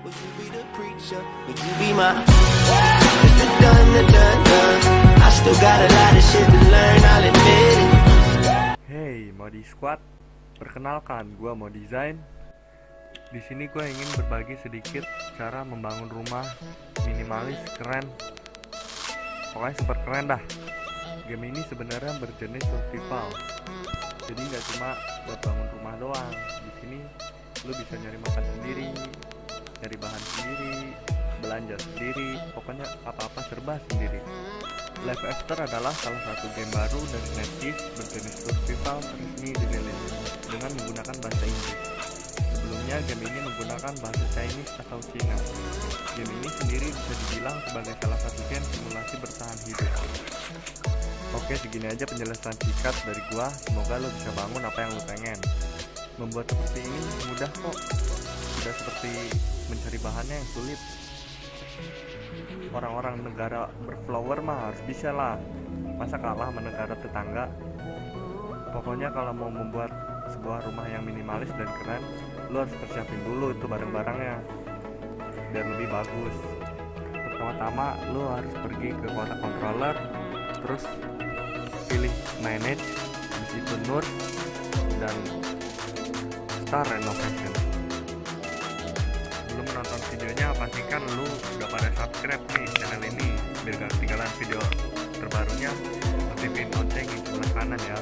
Would you be. Hey, Modi Squad. Perkenalkan, gua mau desain. Di sini gue ingin berbagi sedikit cara membangun rumah minimalis keren. Pokoknya super keren dah. Game ini sebenarnya berjenis survival. Jadi nggak cuma buat bangun rumah doang. Di sini lu bisa nyari makan sendiri, nyari bahan sendiri, belanja sendiri, pokoknya apa-apa serba sendiri. Life After adalah salah satu game baru dari NetEase berjenis survival resmi dirilis dengan menggunakan bahasa Inggris. Sebelumnya game ini menggunakan bahasa Chinese atau Cina. Game ini sendiri bisa dibilang sebagai salah satu game simulasi bertahan hidup. Oke segini aja penjelasan singkat dari gua, semoga lo bisa bangun apa yang lo pengen. Membuat seperti ini mudah kok, tidak seperti mencari bahannya yang sulit. Orang-orang negara berflower mah harus bisa lah. Masa kalah sama negara tetangga? Pokoknya kalau mau membuat sebuah rumah yang minimalis dan keren lo harus persiapin dulu itu barang-barangnya biar lebih bagus. Pertama-tama lo harus pergi ke kotak controller terus pilih manage di situ nur dan start renovation menonton videonya pastikan lu udah pada subscribe nih channel ini biar gak ketinggalan video terbarunya. Aktifin lonceng di sebelah kanan ya